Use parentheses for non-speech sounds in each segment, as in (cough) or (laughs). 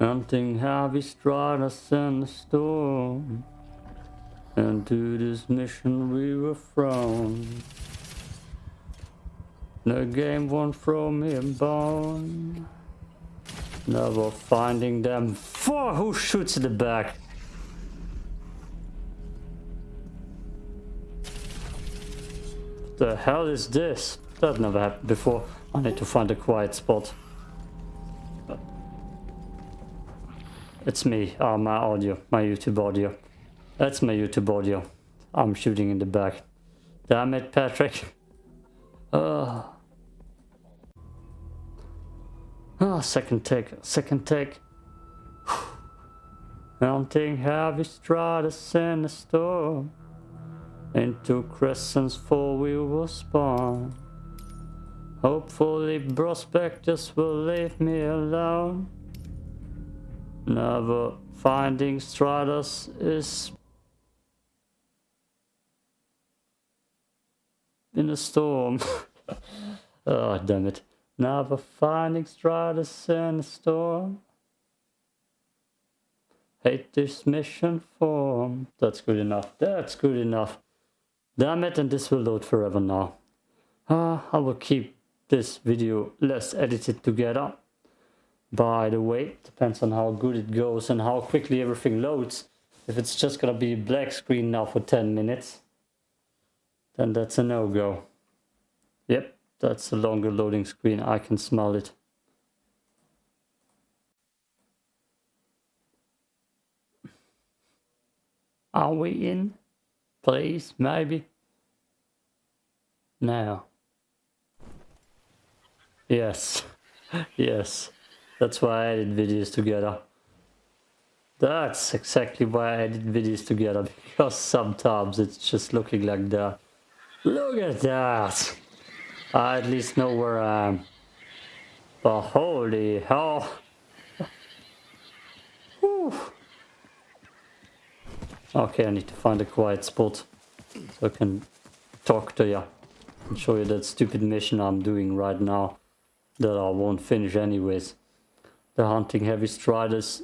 Hunting heavy striders in the storm. And to this mission we were thrown. The game won't throw me a bone. Never finding them. For who shoots in the back? The hell is this? That never happened before. I need to find a quiet spot. It's me, uh, my audio, my YouTube audio. That's my YouTube audio. I'm shooting in the back. Damn it, Patrick. Uh. (laughs) Ah, second take, second take. (sighs) Mounting heavy stratus in the storm. Into crescents for we will spawn. Hopefully prospectors will leave me alone. Never finding Stratus is in a storm. (laughs) oh, damn it. Never finding Stratus in a storm. Hate this mission form. That's good enough. That's good enough. Damn it, and this will load forever now. Uh, I will keep this video less edited together. By the way, depends on how good it goes and how quickly everything loads. If it's just gonna be a black screen now for 10 minutes, then that's a no-go. Yep, that's a longer loading screen, I can smell it. Are we in? Please, maybe? Now. Yes. (laughs) yes. That's why I edit videos together. That's exactly why I edit videos together, because sometimes it's just looking like that. Look at that! I at least know where I am. But holy hell! Okay, I need to find a quiet spot so I can talk to you and show you that stupid mission I'm doing right now that I won't finish anyways. The hunting heavy striders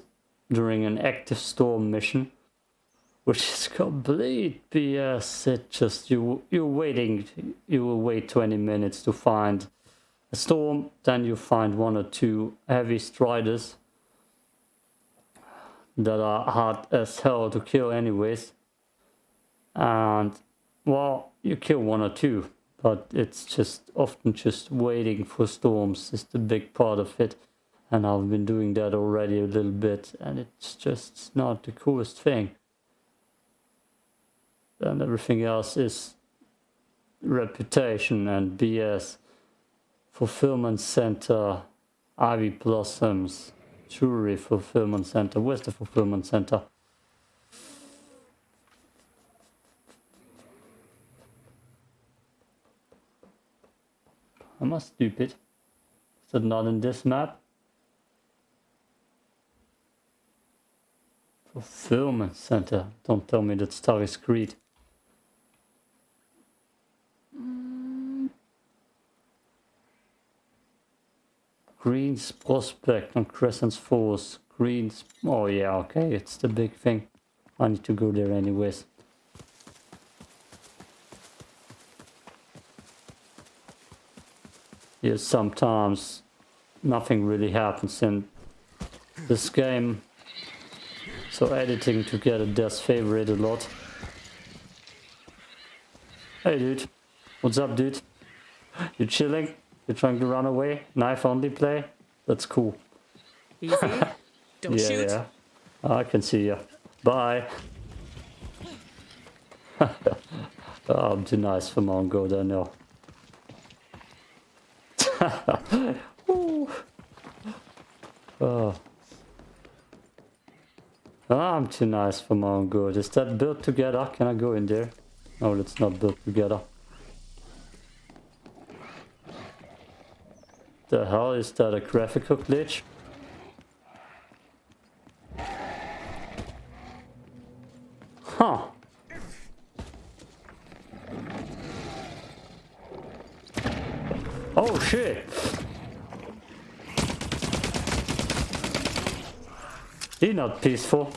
during an active storm mission, which is complete BS. Uh, it just you you're waiting, you will wait 20 minutes to find a storm, then you find one or two heavy striders that are hard as hell to kill anyways. And well, you kill one or two, but it's just often just waiting for storms is the big part of it. And I've been doing that already a little bit and it's just not the coolest thing. And everything else is reputation and BS. Fulfillment center, ivy blossoms, jewelry fulfillment center. Where's the fulfillment center? Am I stupid? Is it not in this map? Fulfillment center. Don't tell me that's Taris Creed. Mm. Green's Prospect on Crescent's Falls. Green's... Oh yeah, okay, it's the big thing. I need to go there anyways. Yeah, sometimes nothing really happens in this game. So editing together does favor it a lot. Hey dude, what's up dude? You chilling? You're trying to run away? Knife only play? That's cool. Easy. (laughs) Don't yeah, shoot. Yeah. I can see you. Bye. (laughs) oh, I'm too nice for Mongo, don't know. (laughs) oh. Oh. I'm too nice for my own good. Is that built together? Can I go in there? No, it's not built together. The hell is that a graphical glitch? He not peaceful.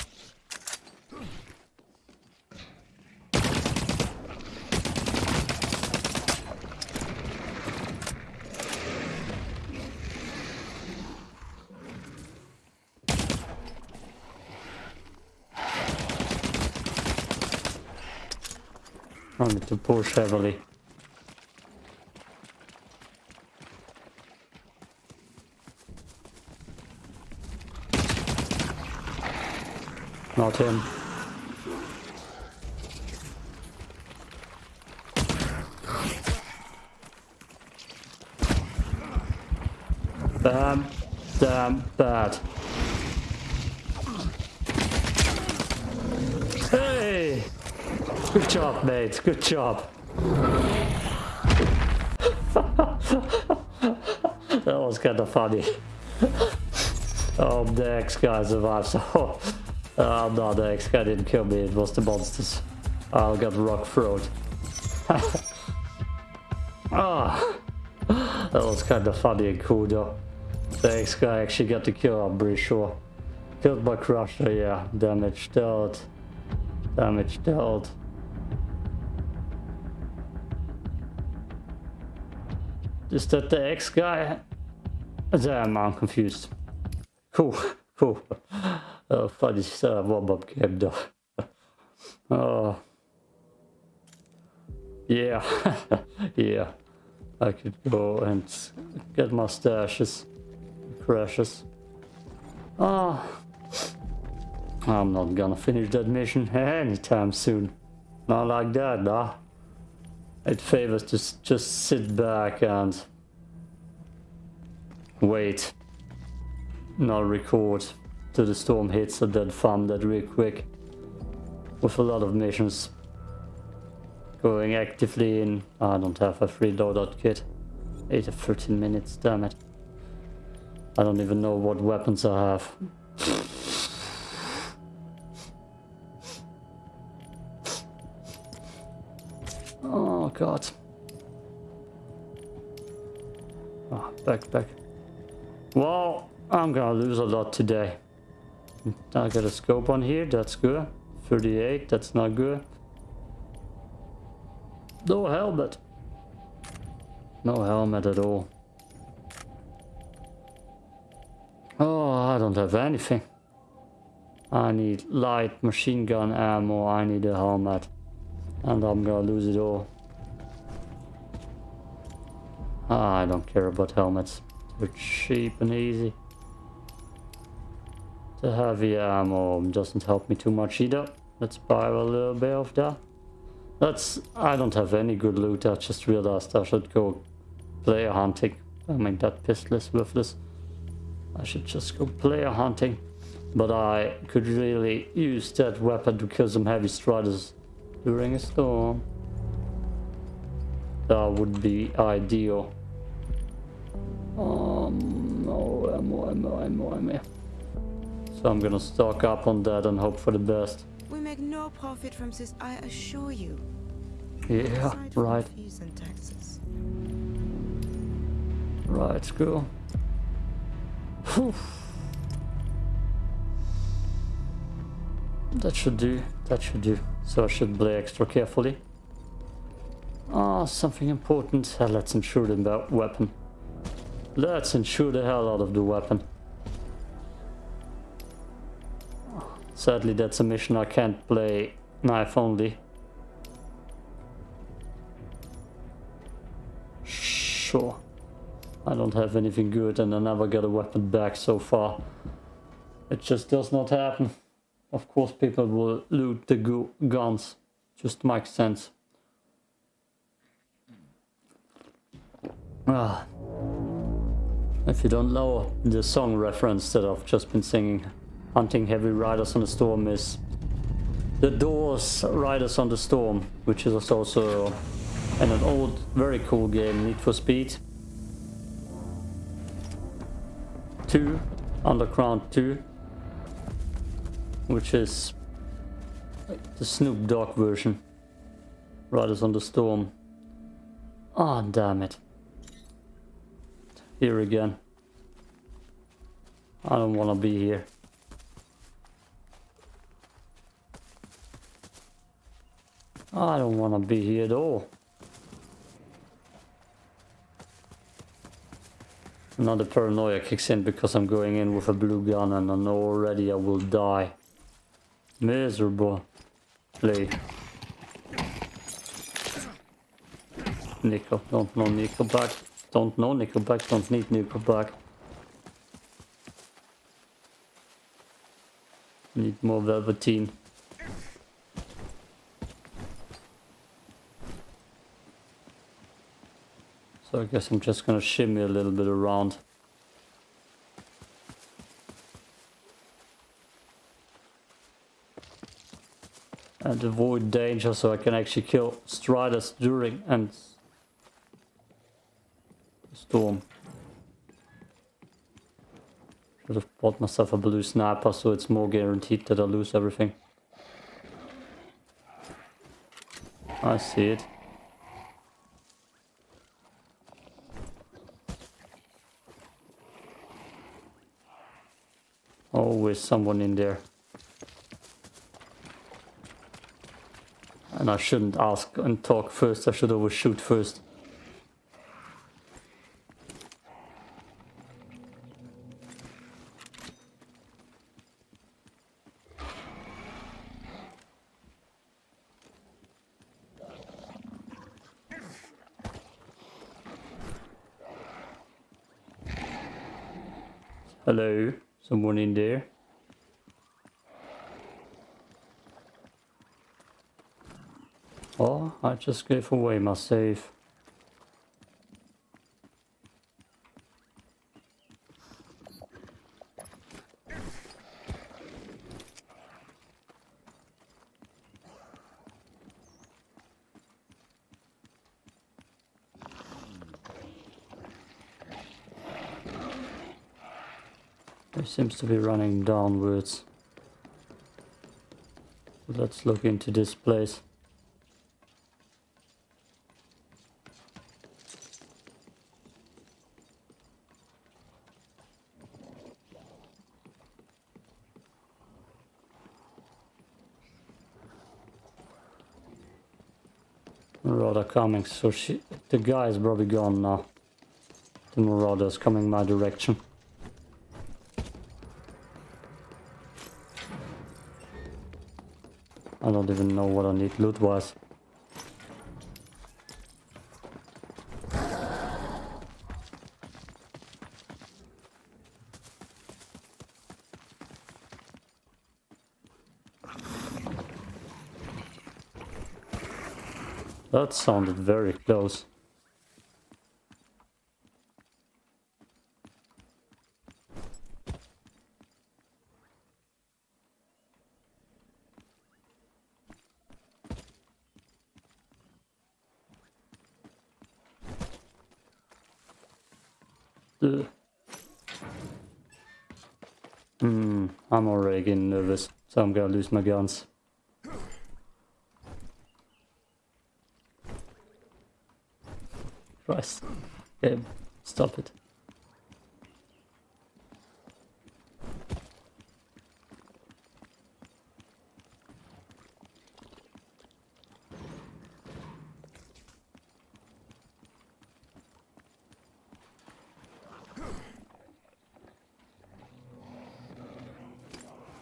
I need to push heavily. Not him. Damn, damn bad. Hey! Good job, mate. Good job. (laughs) that was kind of funny. oh, the X guy survived, so... (laughs) Uh, no, the X guy didn't kill me, it was the monsters. I got rock throat. (laughs) Ah, that was kind of funny and cool though. The X guy actually got the kill, I'm pretty sure. Killed by Crusher, yeah. Damage dealt. Damage dealt. Is that the X guy? Damn, I'm confused. Cool, cool. Oh, funny uh, warm-up game though. oh. Yeah, (laughs) yeah. I could go and get my stashes. Crashes. Oh. I'm not gonna finish that mission anytime soon. Not like that, nah. It favors to just sit back and wait. Not record till the storm hits and then farm that real quick. With a lot of missions. Going actively in... I don't have a free loadout kit. 8 of 13 minutes, damn it. I don't even know what weapons I have. (laughs) Oh god. Oh, back, back. Well, I'm gonna lose a lot today. I got a scope on here, that's good. 38, that's not good. No helmet. No helmet at all. Oh, I don't have anything. I need light machine gun ammo, I need a helmet. And I'm gonna lose it all. Ah, I don't care about helmets. They're cheap and easy. The heavy ammo doesn't help me too much either. Let's buy a little bit of that. That's... I don't have any good loot. I just realized I should go player hunting. I mean, that pistol is worthless. I should just go player hunting. But I could really use that weapon to kill some heavy striders during a storm. That would be ideal. Um, no ammo, ammo, ammo, ammo. So I'm gonna stock up on that and hope for the best. We make no profit from this, I assure you. Yeah, right. Fees and taxes. Right, cool. Whew. That should do, that should do. So I should play extra carefully. Ah, something important. Let's ensure the weapon. Let's ensure the hell out of the weapon. Sadly, that's a mission I can't play knife only. Sure. I don't have anything good and I never got a weapon back so far. It just does not happen. Of course people will loot the gu guns. Just makes sense. Ah. If you don't know the song reference that I've just been singing, Hunting Heavy Riders on the Storm is the Doors Riders on the Storm, which is also an old, very cool game, Need for Speed. 2, Underground 2, which is the Snoop Dogg version. Riders on the Storm. Ah, oh, damn it. Here again. I don't want to be here. I don't want to be here at all. Another paranoia kicks in because I'm going in with a blue gun and I know already I will die. Miserable. Play. Nickel. Don't know Nickelback. Don't know Nickelback. Don't need Nickelback. Need more Velveteen. So I guess I'm just gonna shimmy a little bit around. And avoid danger so I can actually kill Striders during and storm. Should have bought myself a blue sniper so it's more guaranteed that I lose everything. I see it. Always someone in there. And I shouldn't ask and talk first, I should always shoot first. Someone in there? Oh, I just gave away my save. It seems to be running downwards. Let's look into this place. Marauder coming, so she, the guy is probably gone now. The Marauder is coming my direction. Need loot was. That sounded very close. Ugh. Hmm, I'm already getting nervous, so I'm gonna lose my guns. Christ. Okay, stop it.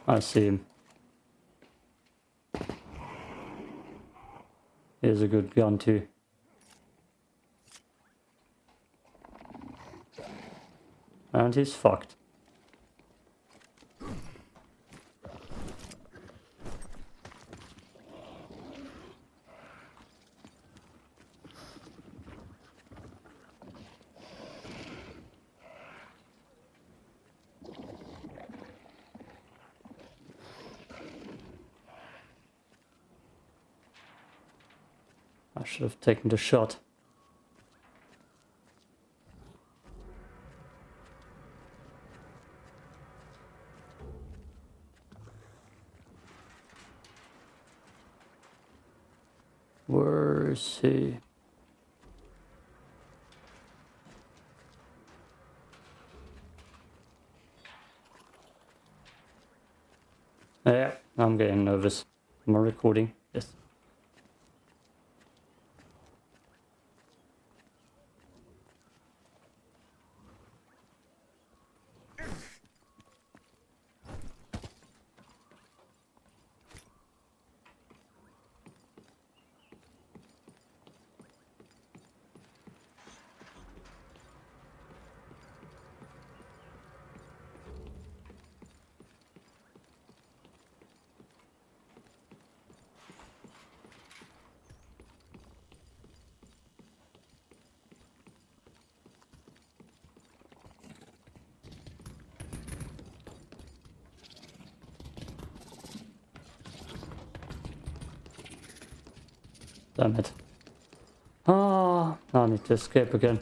I see him. Here's a good gun too. And he's fucked. Taken the shot. Where is he? Yeah, I'm getting nervous. Am I recording? Yes. Damn it. Ah, I need to escape again.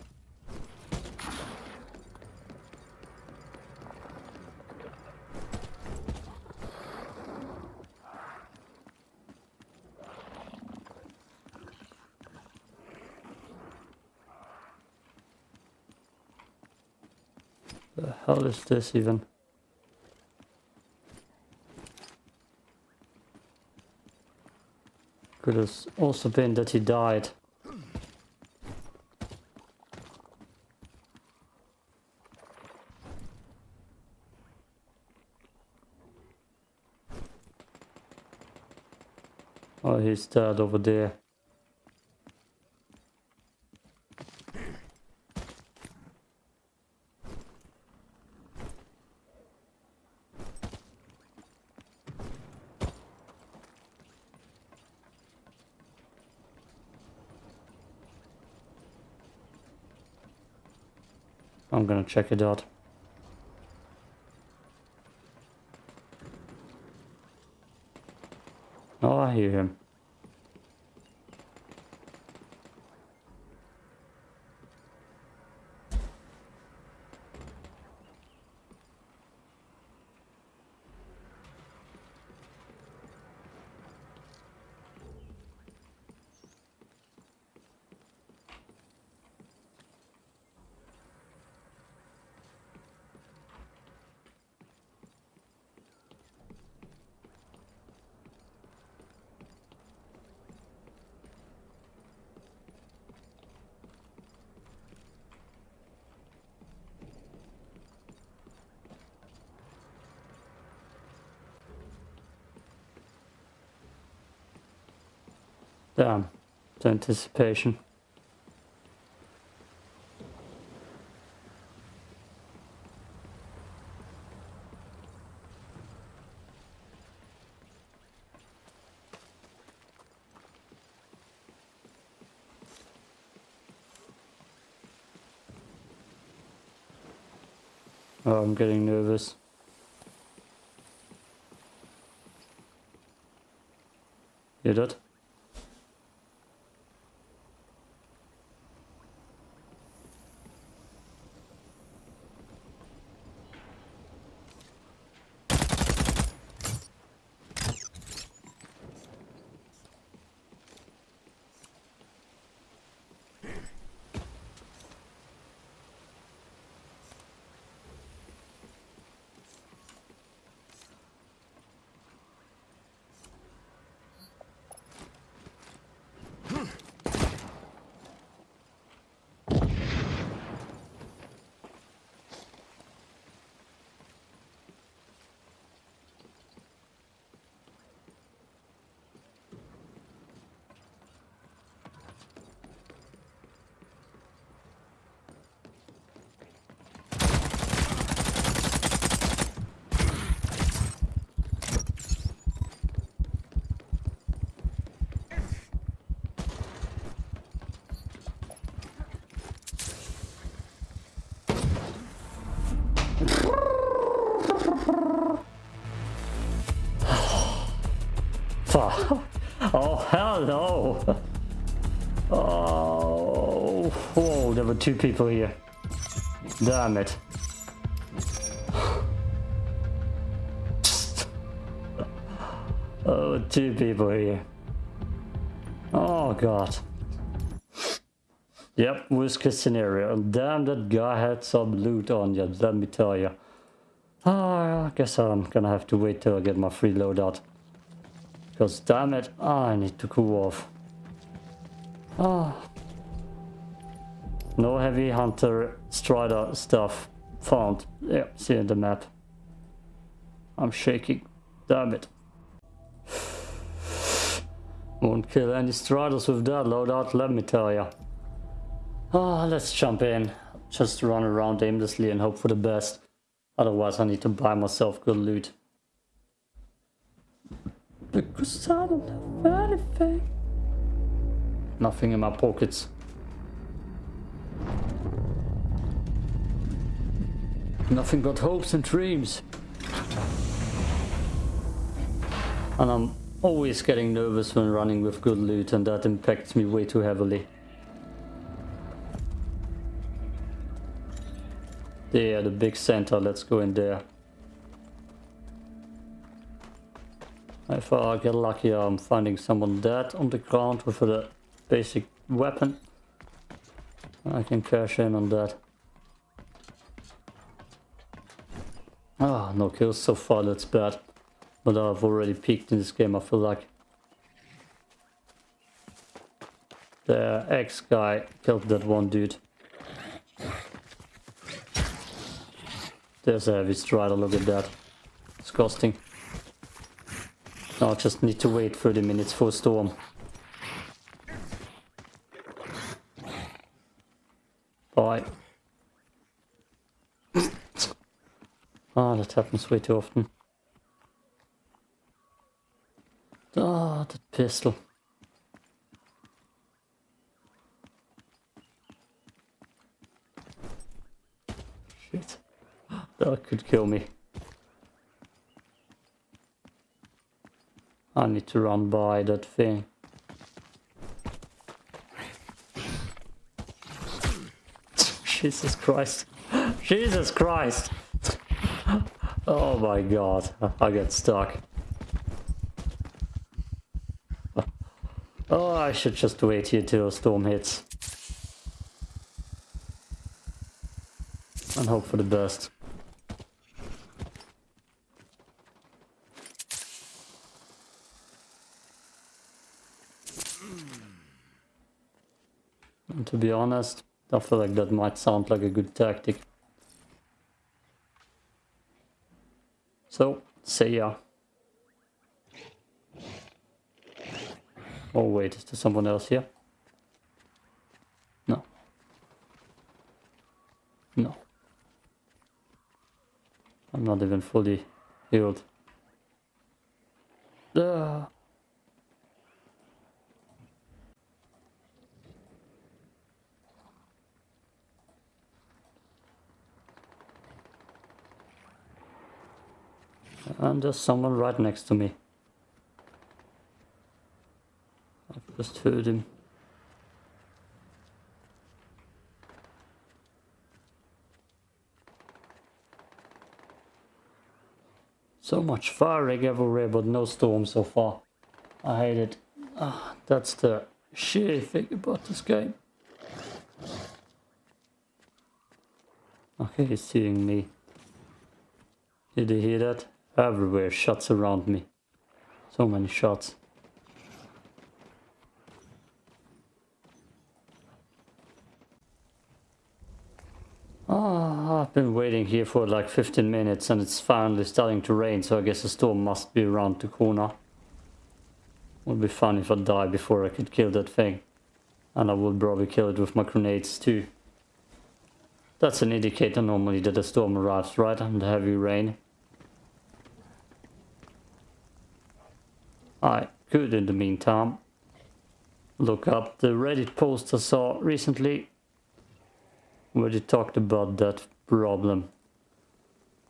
The hell is this even? Could have also been that he died. He's dead over there. I'm gonna check it out. Oh, I hear him. Damn, um, the anticipation. Oh, I'm getting nervous. Hear that? Fuck. Oh, no. (laughs) Oh, whoa, there were two people here. Damn it. (sighs) Oh, two people here. Oh, God. Yep, case scenario. Damn, that guy had some loot on you, let me tell you. Ah, I guess I'm gonna have to wait till I get my free loadout. Because damn it, I need to cool off. Ah. No heavy hunter strider stuff found. Yeah, see in the map. I'm shaking. Damn it. Won't kill any striders with that loadout, let me tell ya. Ah, let's jump in. Just run around aimlessly and hope for the best. Otherwise I need to buy myself good loot. Because I don't have anything. Nothing in my pockets. Nothing but hopes and dreams. And I'm always getting nervous when running with good loot and that impacts me way too heavily. There, the big center, let's go in there. If I get lucky, I'm finding someone dead on the ground with a basic weapon. I can cash in on that. Ah, no kills so far, that's bad. But I've already peaked in this game, I feel like. The X guy killed that one dude. There's a heavy strider, look at that. It's Disgusting. Now I just need to wait 30 minutes for a storm. Bye. (laughs) Ah, that happens way too often. Ah, that pistol. Shit. (gasps) That could kill me. I need to run by that thing. (laughs) Jesus Christ. (laughs) Jesus Christ. (laughs) Oh my god. I get stuck. Oh, I should just wait here till a storm hits. And hope for the best. To be honest, I feel like that might sound like a good tactic. So, see ya. Oh wait, is there someone else here? No. No. I'm not even fully healed. Ah. And there's someone right next to me. I've just heard him. So much firing everywhere, but no storm so far. I hate it. Ah, that's the shitty thing about this game. Okay, he's seeing me. Did you hear that? Everywhere, shots around me. So many shots. Oh, I've been waiting here for like 15 minutes and it's finally starting to rain, so I guess the storm must be around the corner. Would be fun if I die before I could kill that thing. And I would probably kill it with my grenades too. That's an indicator normally that a storm arrives, right? And the heavy rain. I could in the meantime look up the Reddit post I saw recently where they talked about that problem.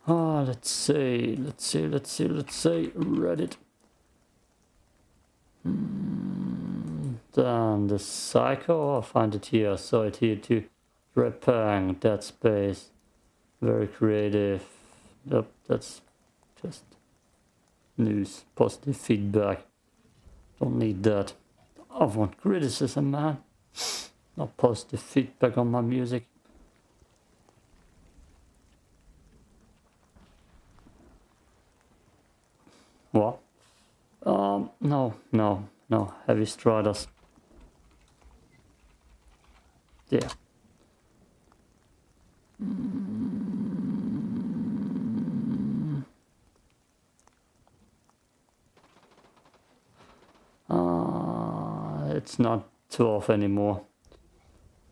Ah, let's see, let's see, let's see, let's see, Reddit. Mm, then the Psycho, I'll find it here, I saw it here too. Repang, Dead Space, very creative. Yep, that's just news, positive feedback. Don't need that. I want criticism, man. Not positive feedback on my music. What? Um, no, no, no. Heavy striders. Yeah. It's not 12 anymore.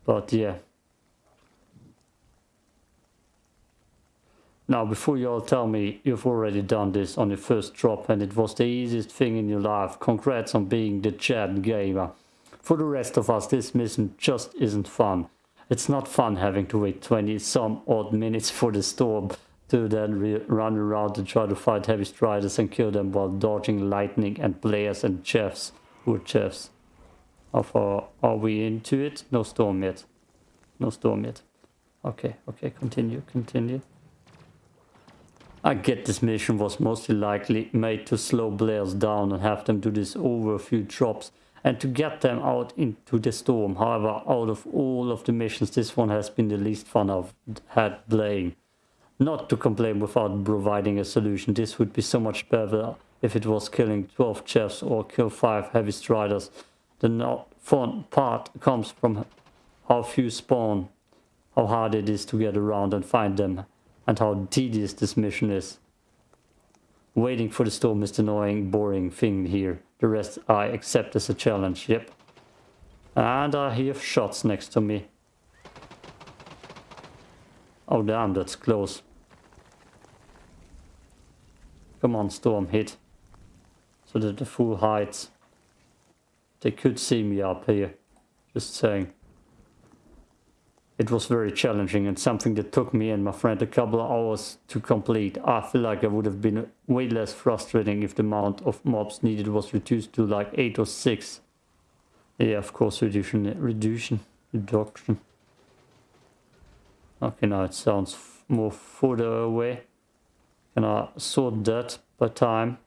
But yeah. Now, before you all tell me you've already done this on your first drop and it was the easiest thing in your life, congrats on being the Chad gamer. For the rest of us, this mission just isn't fun. It's not fun having to wait 20 some odd minutes for the storm to then run around and try to fight heavy striders and kill them while dodging lightning and blares and chefs. Who are chefs? How uh, far are we into it? No storm yet. No storm yet. Okay, okay, continue, continue. I get this mission was mostly likely made to slow Blairs down and have them do this over a few drops and to get them out into the storm. However, out of all of the missions, this one has been the least fun I've had playing. Not to complain without providing a solution, this would be so much better if it was killing 12 chefs or kill 5 heavy striders. The not fun part comes from how few spawn, how hard it is to get around and find them, and how tedious this mission is. Waiting for the storm is the annoying, boring thing here. The rest I accept as a challenge, yep. And I hear shots next to me. Oh damn, that's close. Come on, storm, hit. So that the full heights. They could see me up here. Just saying. It was very challenging and something that took me and my friend a couple of hours to complete. I feel like I would have been way less frustrating if the amount of mobs needed was reduced to like 8 or 6. Yeah, of course, reduction, reduction, reduction. Okay, now it sounds more further away. Can I sort that by time?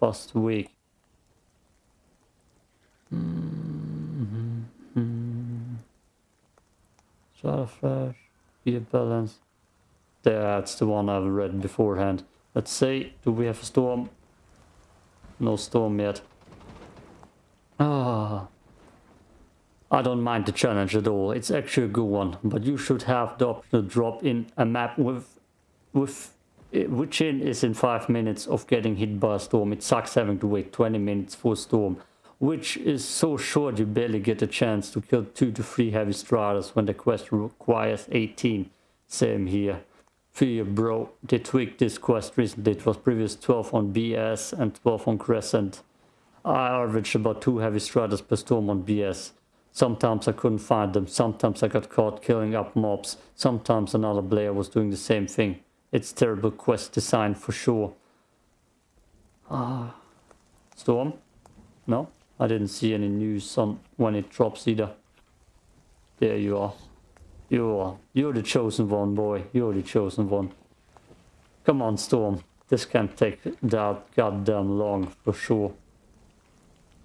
Past week. Mm Flash, Gear Balance. That's the one I've read beforehand. Let's say, do we have a storm? No storm yet. Ah. I don't mind the challenge at all. It's actually a good one. But you should have the option to drop in a map with, with which in is in 5 minutes of getting hit by a storm. It sucks having to wait 20 minutes for a storm which is so short you barely get a chance to kill 2 to 3 heavy striders when the quest requires 18. Same here. Fear bro, they tweaked this quest recently. It was previous 12 on BS and 12 on Crescent. I averaged about 2 heavy striders per storm on BS. Sometimes I couldn't find them, sometimes I got caught killing up mobs, sometimes another player was doing the same thing. It's terrible quest design for sure. Ah. Storm? No? I didn't see any news on when it drops either. There you are. You are. You're the chosen one, boy. You're the chosen one. Come on, Storm. This can't take that goddamn long for sure.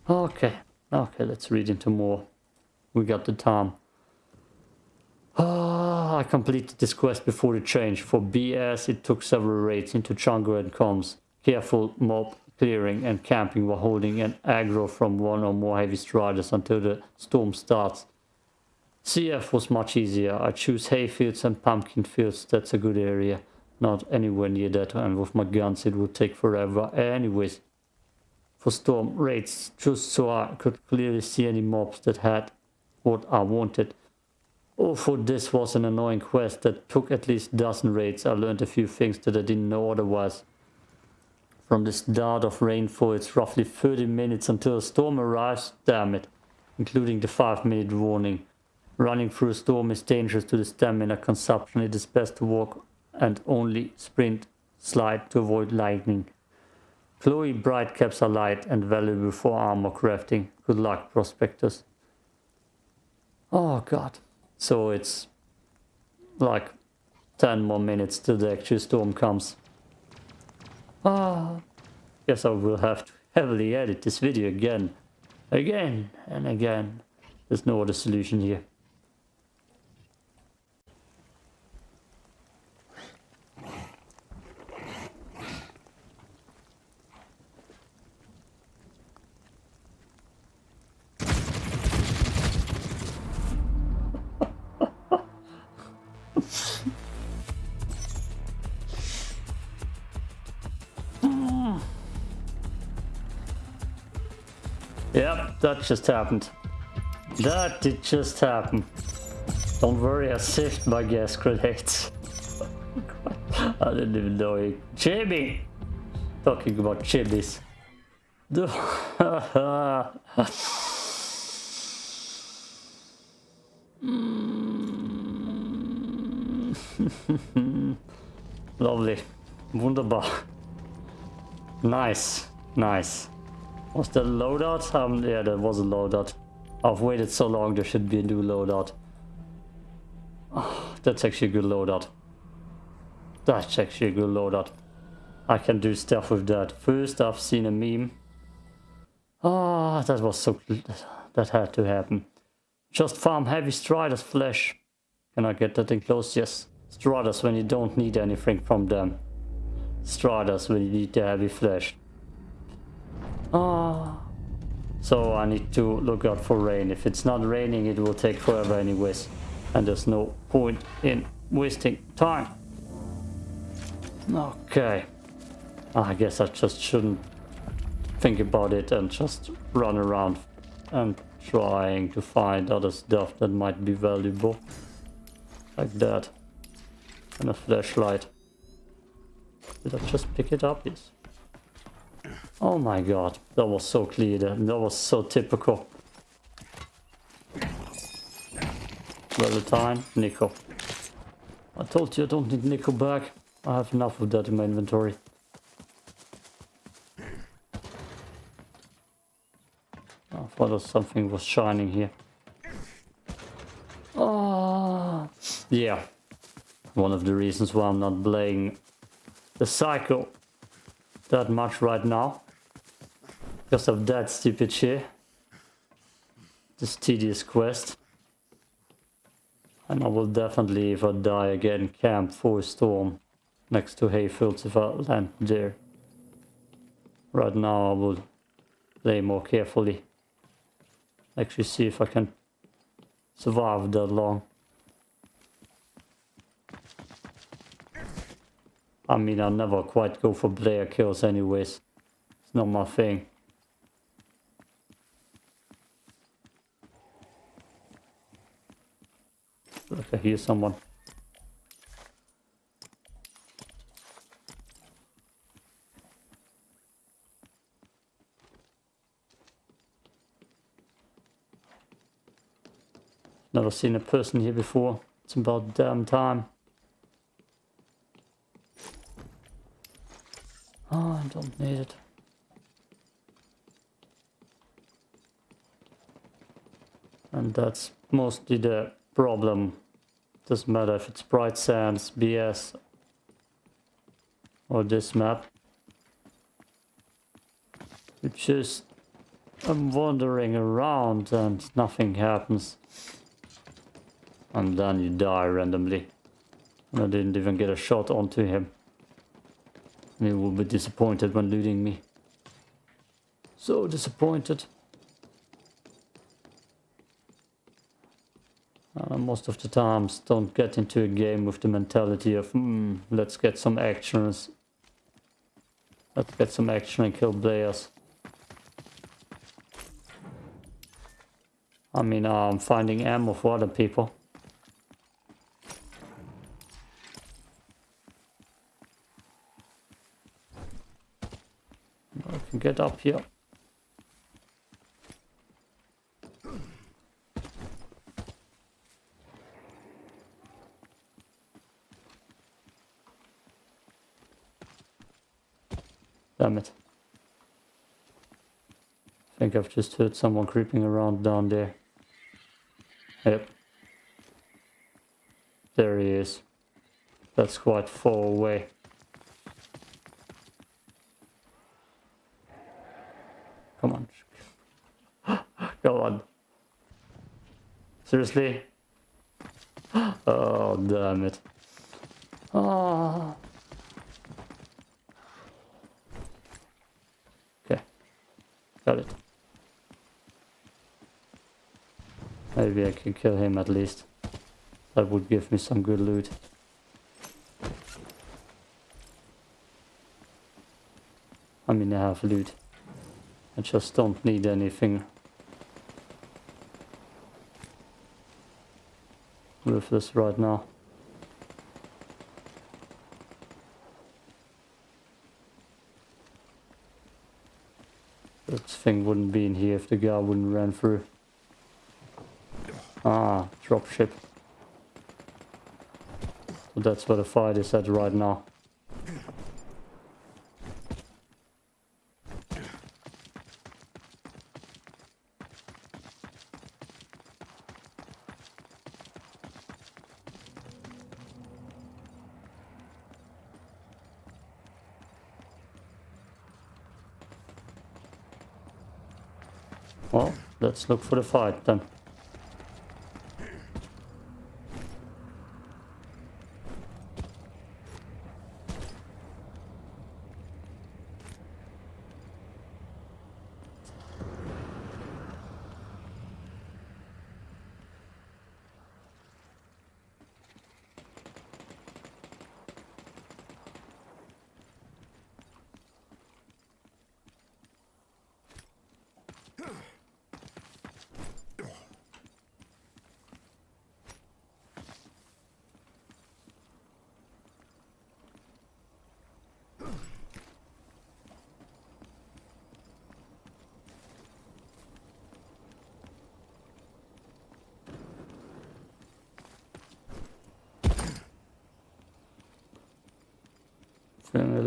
Okay. Okay, let's read into more. We got the time. Ah, I completed this quest before the change. For BS, it took several raids into jungle and comms. Careful mob clearing and camping while holding an aggro from one or more heavy striders until the storm starts. CF was much easier. I choose hayfields and pumpkin fields. That's a good area. Not anywhere near that and with my guns it would take forever. Anyways, for storm raids, just so I could clearly see any mobs that had what I wanted. Oh, for this was an annoying quest that took at least a dozen raids. I learned a few things that I didn't know otherwise. From the start of rainfall, it's roughly 30 minutes until a storm arrives, damn it, including the 5 minute warning. Running through a storm is dangerous to the stamina consumption. It is best to walk and only sprint slide to avoid lightning. Chloe bright caps are light and valuable for armor crafting. Good luck, prospectors. Oh god. So it's like 10 more minutes till the actual storm comes. Ah, guess I will have to heavily edit this video again, again and again. There's no other solution here. That just happened. That did just happen. Don't worry, I saved my gas grenades. (laughs) I didn't even know it. Jimmy! Talking about chimneys. (laughs) Lovely. Wunderbar. Nice. Nice. Was a loadout? Um, yeah, that was a loadout. I've waited so long, there should be a new loadout. (sighs) Oh, that's actually a good loadout. That's actually a good loadout. I can do stuff with that. First, I've seen a meme. Ah, that was so... That had to happen. Just farm heavy Striders flesh. Can I get that enclosed? Yes. Striders when you don't need anything from them. Striders when you need the heavy flesh. Ah. So I need to look out for rain. If it's not raining, it will take forever anyways. And there's no point in wasting time. Okay. I guess I just shouldn't think about it and just run around and trying to find other stuff that might be valuable. Like that. And a flashlight. Did I just pick it up? Yes. Oh my god, that was so clear. That was so typical. Well, time, nickel. I told you I don't need nickel back. I have enough of that in my inventory. I thought something was shining here. Oh, yeah. One of the reasons why I'm not playing the cycle that much right now. Because of that stupid shit. This tedious quest. And I will definitely, if I die again, camp for a storm next to Hayfields if I land there. Right now I will play more carefully. Actually see if I can survive that long. I mean, I never quite go for player kills anyways. It's not my thing. I hear someone. Never seen a person here before. It's about damn time. Oh, I don't need it. And that's mostly the problem. Doesn't matter if it's Bright Sands, BS, or this map. It's just, I'm wandering around and nothing happens. And then you die randomly. And I didn't even get a shot onto him. He will be disappointed when looting me. So disappointed. Uh, most of the times don't get into a game with the mentality of hmm, let's get some actions. Let's get some action and kill players. I mean, I'm finding ammo for other people. I can get up here. Damn it. I think I've just heard someone creeping around down there. Yep. There he is. That's quite far away. Come on. (gasps) Go on. Seriously? (gasps) Oh, damn it. Oh. Got it. Maybe I can kill him at least. That would give me some good loot. I mean, I have loot. I just don't need anything this right now. That thing wouldn't be in here if the guy wouldn't run through. Ah, dropship. That's where the fight is at right now. Well, let's look for the fight then. Feeling a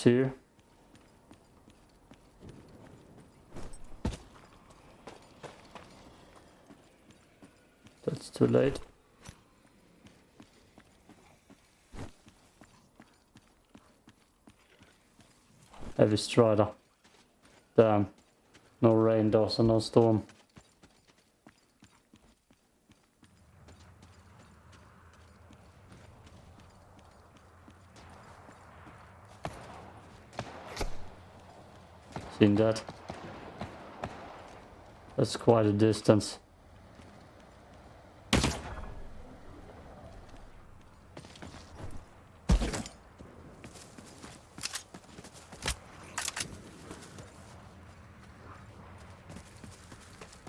here. That's too late. Heavy strider. Damn. No rain, and no storm. Seen that? That's quite a distance.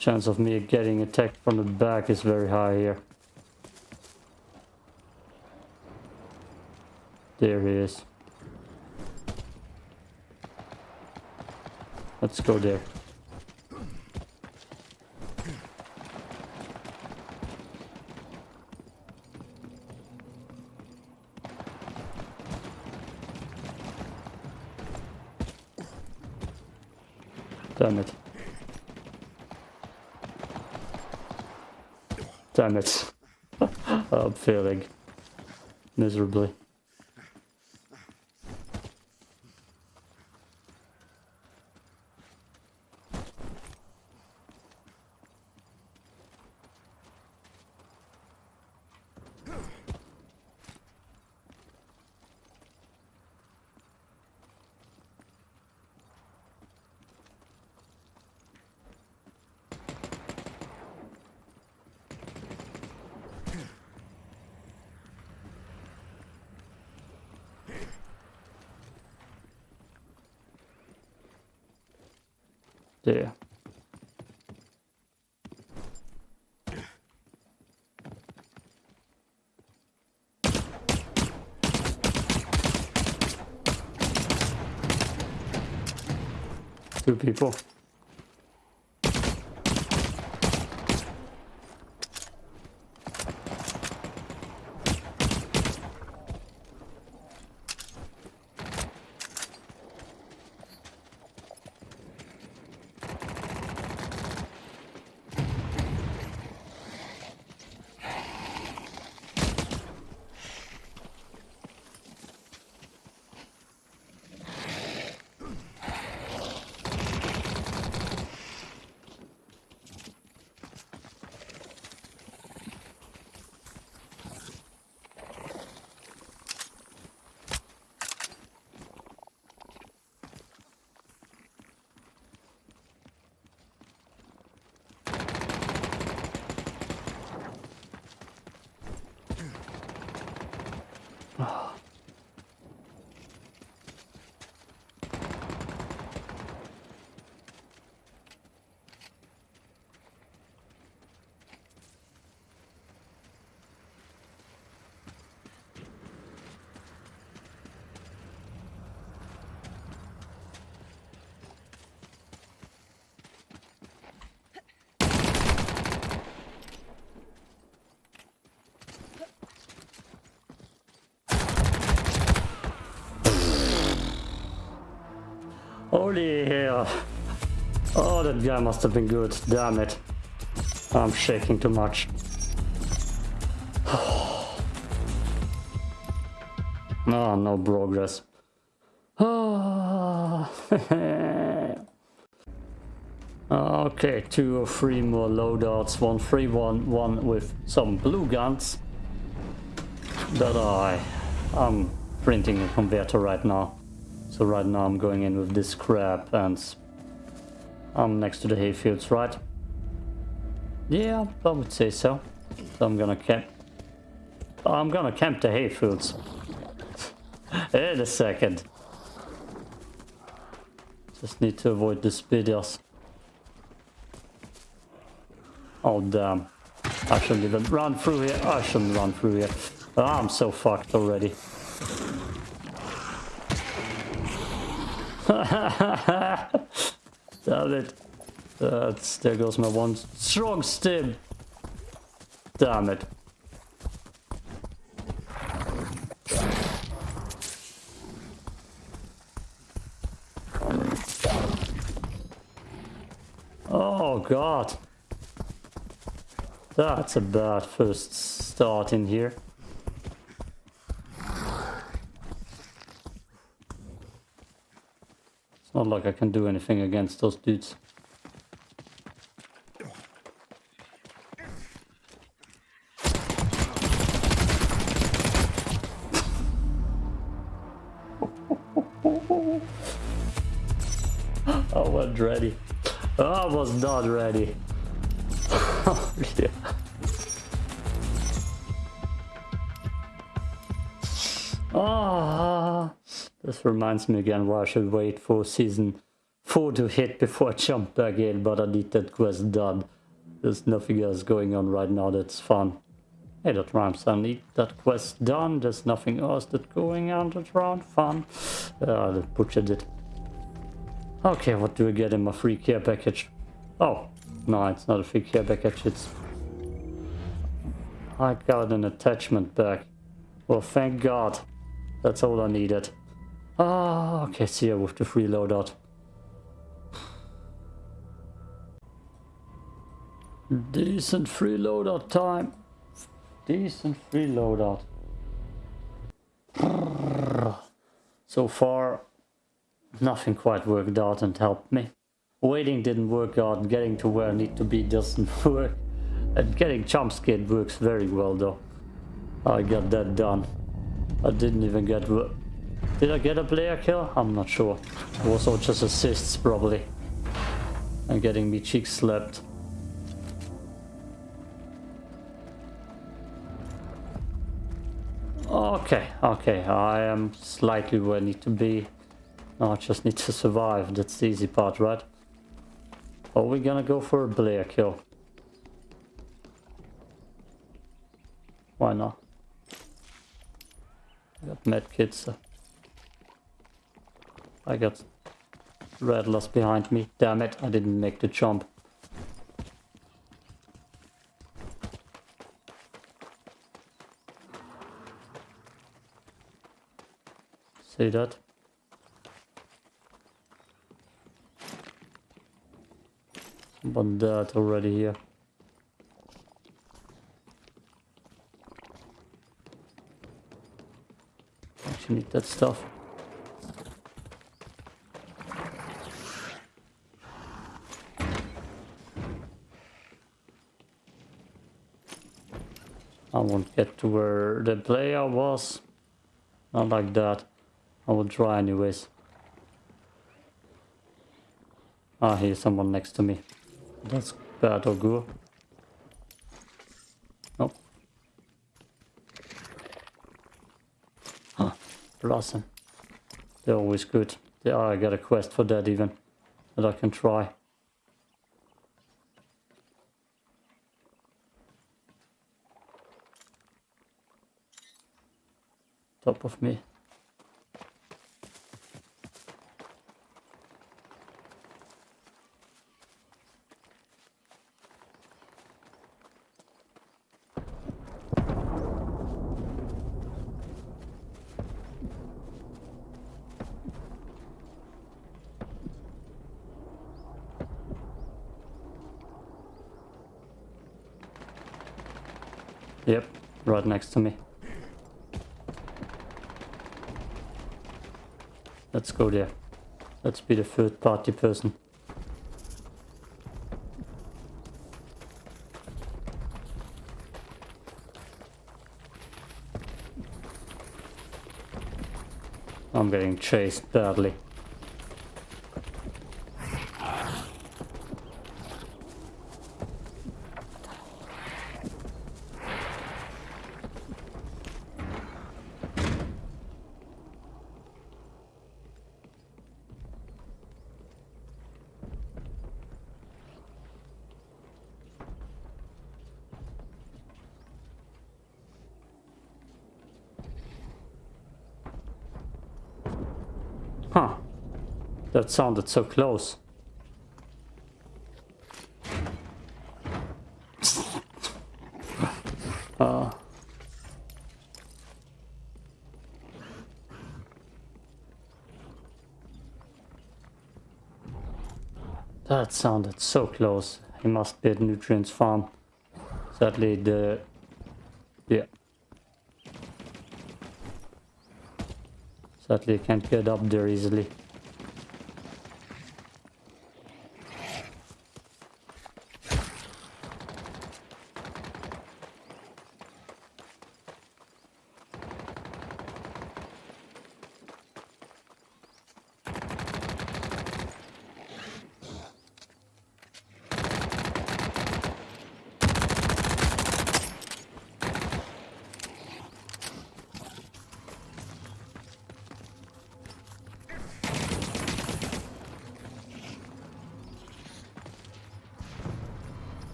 Chance of me getting attacked from the back is very high here. There he is. Let's go there. Damn it. Damn it. (laughs) I'm failing miserably. Holy hell. Oh, that guy must have been good. Damn it. I'm shaking too much. oh, (sighs) no progress. Oh. (sighs) Okay, two or three more loadouts. One free one, one with some blue guns that I am printing a converter right now. So right now I'm going in with this crap and I'm next to the hayfields, right? Yeah, I would say so. So I'm gonna camp. I'm gonna camp the hayfields. (laughs) In a second. Just need to avoid the speeders. Oh damn. I shouldn't even run through here. I shouldn't run through here. Oh, I'm so fucked already. (laughs) Damn it. That's, there goes my one strong stim. Damn it. Oh god. That's a bad first start in here. Not like I can do anything against those dudes. I wasn't ready. I was not ready. oh, (laughs) yeah. Ah, this reminds me again why I should wait for season 4 to hit before I jump back in, but I need that quest done. There's nothing else going on right now that's fun. Hey, that rhymes. I need that quest done. There's nothing else that's going on that's around fun. Uh, I butchered it. Okay, what do I get in my free care package? Oh, no, it's not a free care package. It's... I got an attachment back. Well, thank God. That's all I needed. Ah, okay, see you with the free loadout. Decent free loadout time. Decent free loadout. So far, nothing quite worked out and helped me. Waiting didn't work out, getting to where I need to be doesn't (laughs) work. And getting jump scared works very well though. I got that done. I didn't even get... Did I get a player kill? I'm not sure. It was all just assists probably. And getting me cheek slapped. Okay, okay, I am slightly where I need to be. Now I just need to survive, that's the easy part, right? Are we gonna go for a Blair kill? Why not? I got medkits. I got rattlers behind me. Damn it, I didn't make the jump. See that? Someone died already here. Actually need that stuff. I won't get to where the player was. Not like that. I will try anyways. Ah, here's someone next to me. That's bad or good. Nope. Huh. Blossom. They're always good. Yeah, I got a quest for that even. That I can try. Top of me. Yep, right next to me. Let's go there. Let's be the third party person. I'm getting chased badly. That sounded so close. Uh. That sounded so close. He must be at Nutrients Farm. Sadly, the... Yeah. Sadly, I can't get up there easily.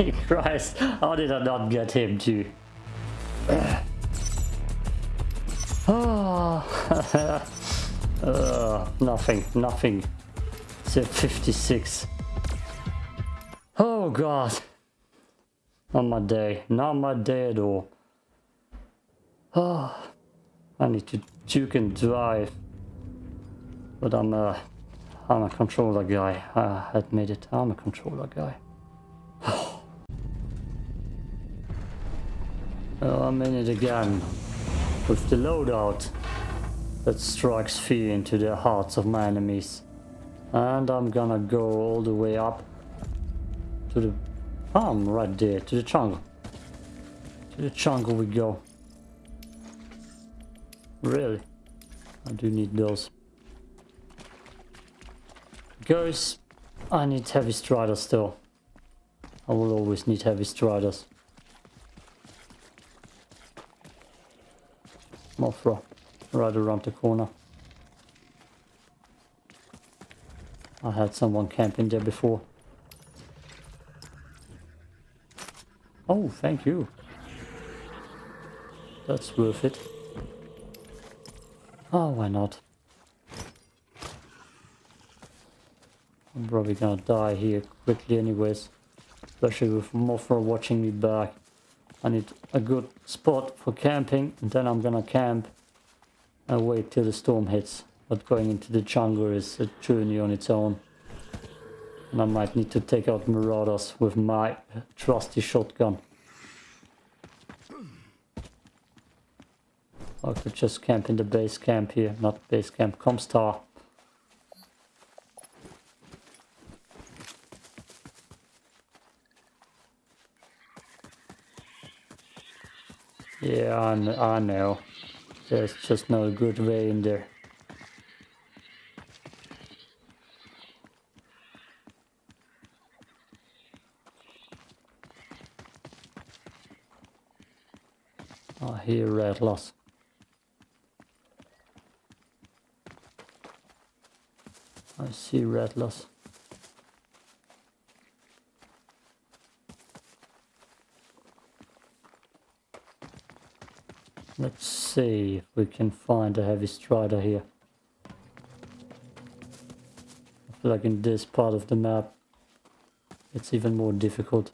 (laughs) Christ! How did I not get him too? Oh, (sighs) (sighs) uh, nothing, nothing. It's a 56. Oh god. Not my day, not my day at all. Oh, (sighs) I need to juke and drive. But I'm a, I'm a controller guy. I admit it, I'm a controller guy. I'm in it again. With the loadout that strikes fear into the hearts of my enemies. And I'm gonna go all the way up to the... I'm right there, to the jungle. To the jungle we go. Really? I do need those. Guys, I need heavy striders still. I will always need heavy striders. Mothra, right around the corner. I had someone camping there before. Oh, thank you. That's worth it. Oh, why not? I'm probably gonna die here quickly anyways. Especially with Mothra watching me back. I need a good spot for camping and then I'm gonna camp and wait till the storm hits. But going into the jungle is a journey on its own. And I might need to take out marauders with my trusty shotgun. I could just camp in the base camp here, not base camp, Comstar. Yeah, I, I know. There's just no good way in there. Oh, I hear rattlers. I see rattlers. Let's see if we can find a heavy strider here. I feel like in this part of the map it's even more difficult.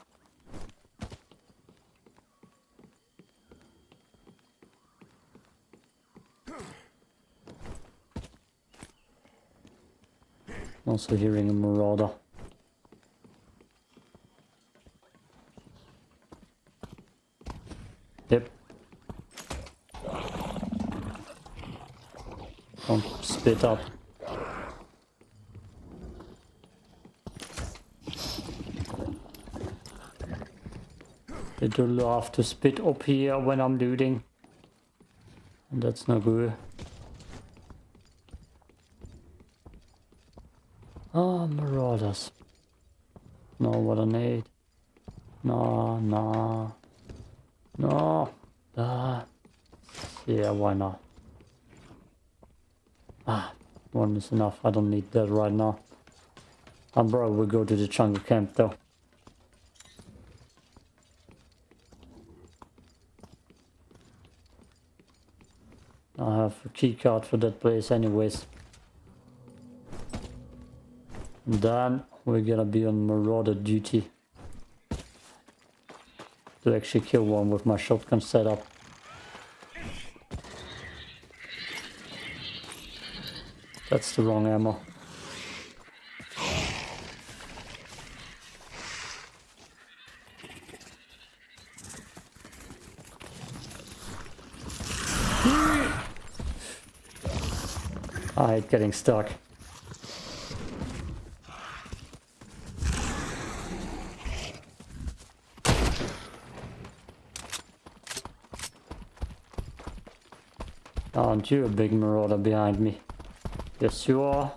Also hearing a marauder. Yep. Don't split up. They do love to spit up here when I'm looting. And that's no good. Oh, marauders. No, what I need. No, no. No. Ah. Yeah, why not? Ah, enough. I don't need that right now. Probably will go to the jungle camp though. I have a key card for that place anyways. Then we're gonna be on marauder duty. To actually kill one with my shotgun setup. That's the wrong ammo. I hate getting stuck. Aren't you a big marauder behind me? Yes, you are.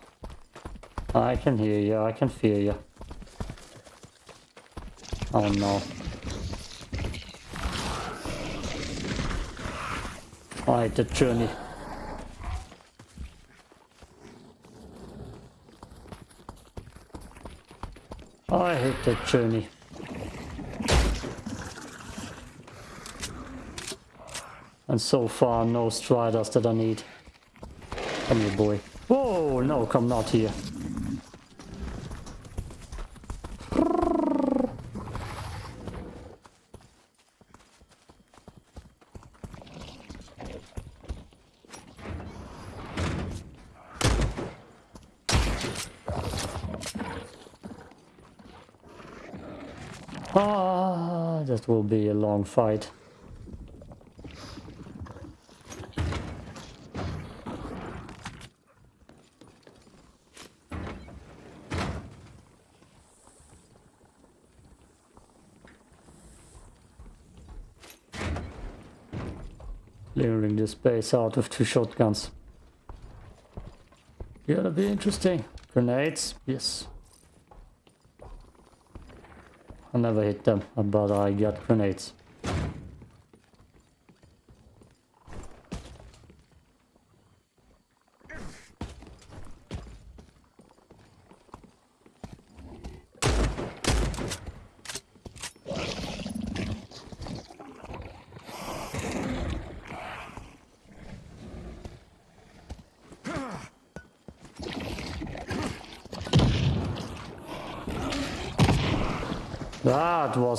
I can hear you, I can feel you. Oh no. Hate the journey. Oh, I hate that journey. And so far, no striders that I need. Come here, boy. Whoa, no, come not here. Ah, that will be a long fight. Clearing the space out with two shotguns. Gonna be interesting. Grenades? Yes. I never hit them, but I got grenades.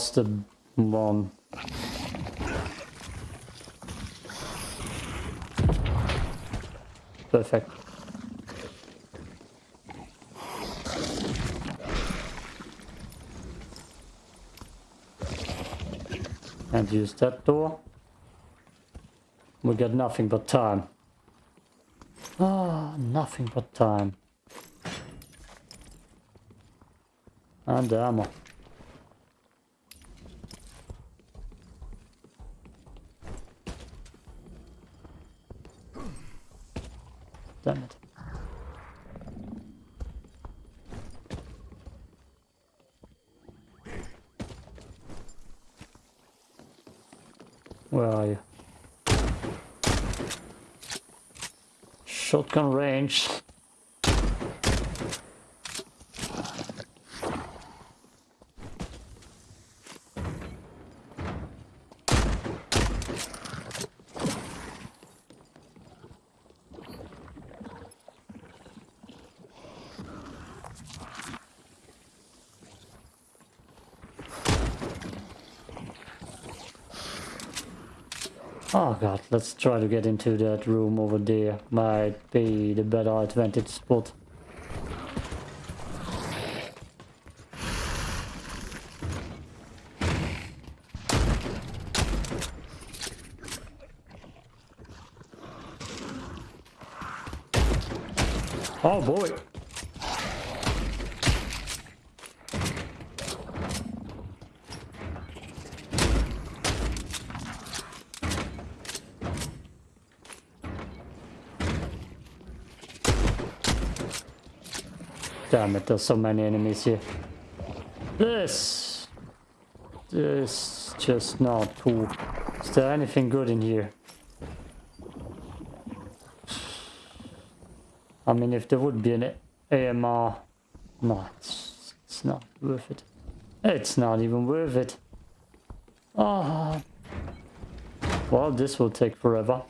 Was the one. Perfect. And use that door. We got nothing but time. Ah, nothing but time. And ammo. Damn it. Where are you? Shotgun range. Oh god, let's try to get into that room over there. Might be the better advantage spot. Oh boy! Damn it, there's so many enemies here. This... This just not cool. Is there anything good in here? I mean, if there would be an AMR... No, it's, it's not worth it. It's not even worth it. Ah. Well, this will take forever.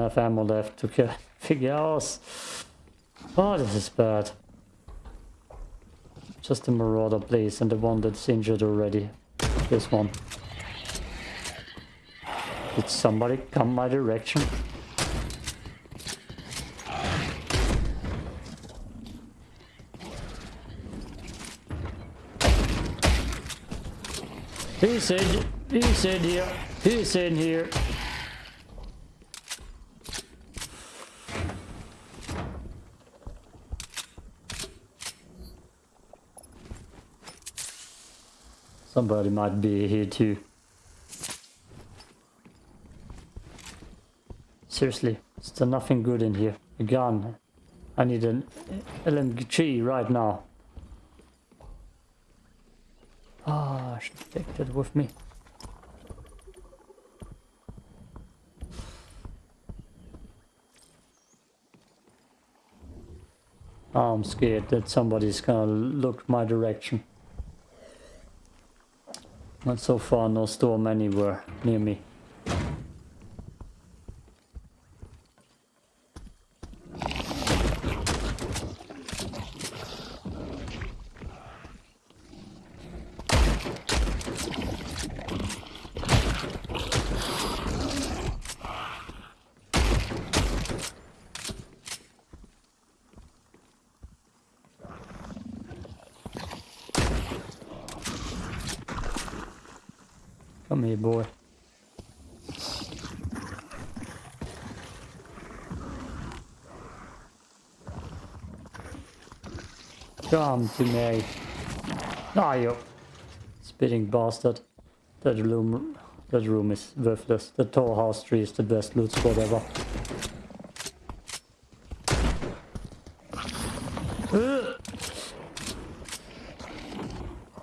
Have ammo left to kill figure out. Oh, this is bad. Just the marauder, please, and the one that's injured already. This one. Did somebody come my direction? He's in, he's in here, he's in here. Somebody might be here too. Seriously, is there nothing good in here? A gun. I need an LMG right now. Ah, I should take that with me. I'm scared that somebody's gonna look my direction. Not so far, no storm anywhere near me. Come here, boy. Come to me. Ah, you spitting bastard. That room, that room is worthless. The tall house tree is the best loot spot ever.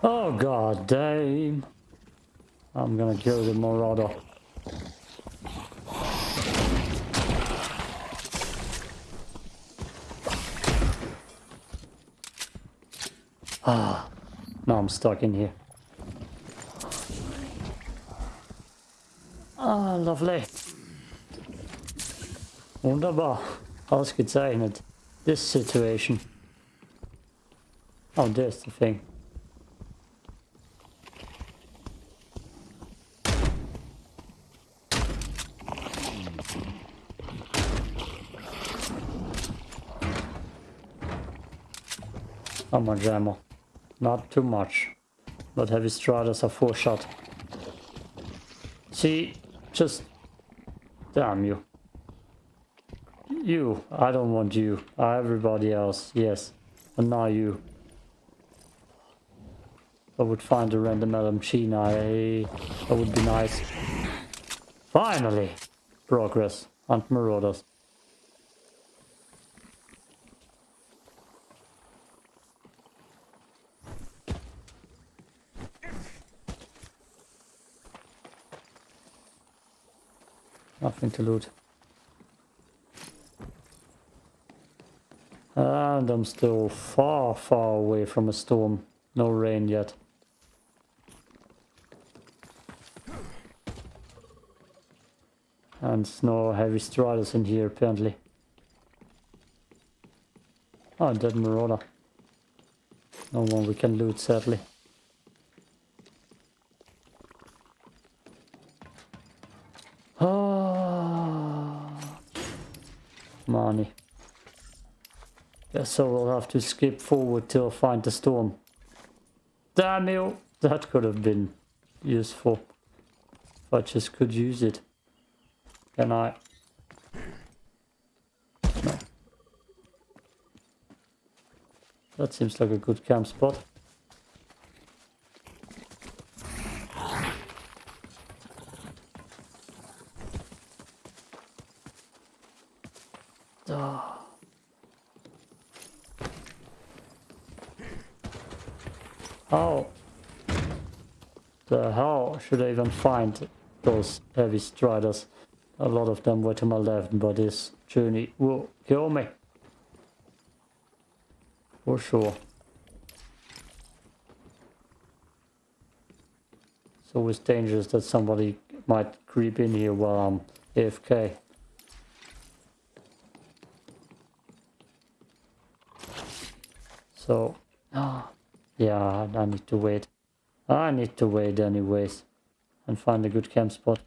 Oh god damn. I'm gonna kill the Marauder. Ah, now I'm stuck in here. Ah, lovely. Wunderbar. Ausgezeichnet. This situation. Oh, there's the thing. How much ammo? Not too much. But heavy striders are four shot. See, just... Damn you. You, I don't want you. Everybody else, yes. And now you. I would find a random LMG now. eh? That would be nice. Finally! Progress. Hunt marauders. Nothing to loot. And I'm still far, far away from a storm. No rain yet. And no heavy striders in here, apparently. Oh, dead marauder. No one we can loot, sadly. Money. Guess so we'll have to skip forward till I find the storm. Damn you! That could have been useful. If I just could use it. Can I? No. That seems like a good camp spot. Ah. How the hell should I even find those heavy striders? A lot of them were to my left, but this journey will kill me. For sure. It's always dangerous that somebody might creep in here while I'm AFK. So, ah, (gasps) yeah, I need to wait. I need to wait anyways and find a good camp spot.